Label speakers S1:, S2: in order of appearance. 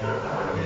S1: Mulkey.